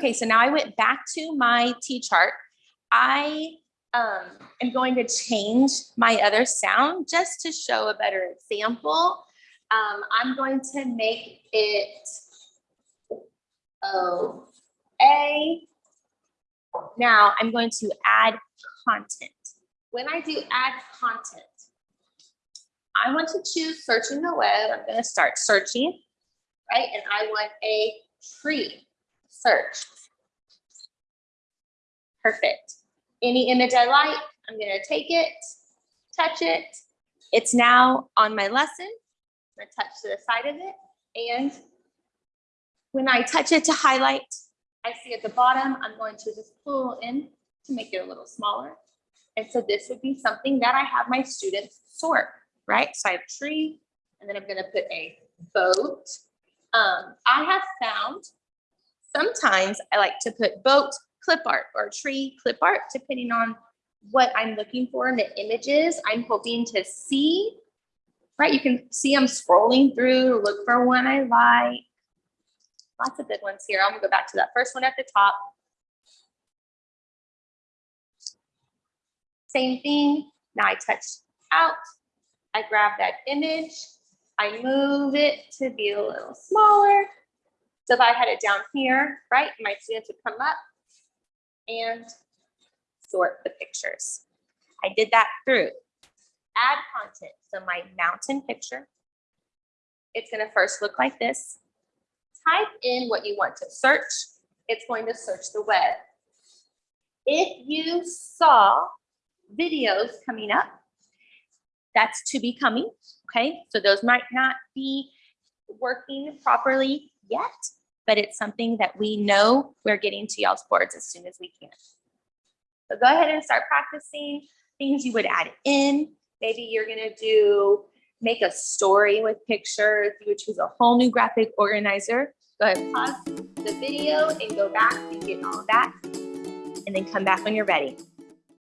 Okay, so now I went back to my T-chart. I um, am going to change my other sound just to show a better example. Um, I'm going to make it O A. Now I'm going to add content. When I do add content, I want to choose searching the web. I'm going to start searching, right? And I want a tree search. Perfect. Any image I like, I'm going to take it, touch it. It's now on my lesson. I'm going to touch to the side of it. And when I touch it to highlight, I see at the bottom, I'm going to just pull in to make it a little smaller. And so this would be something that I have my students sort, right? So I have tree, and then I'm gonna put a boat. Um, I have found sometimes I like to put boat clip art or tree clip art, depending on what I'm looking for in the images I'm hoping to see, right? You can see I'm scrolling through, look for one I like. Lots of good ones here. I'm gonna go back to that first one at the top. Same thing. Now I touch out. I grab that image. I move it to be a little smaller. So if I had it down here, right, my students would come up and sort the pictures. I did that through add content. So my mountain picture, it's gonna first look like this. Type in what you want to search. It's going to search the web. If you saw videos coming up, that's to be coming, okay? So those might not be working properly yet, but it's something that we know we're getting to y'all's boards as soon as we can. So go ahead and start practicing things you would add in. Maybe you're gonna do, make a story with pictures. You would choose a whole new graphic organizer. Go ahead, pause the video and go back and get all that. And then come back when you're ready.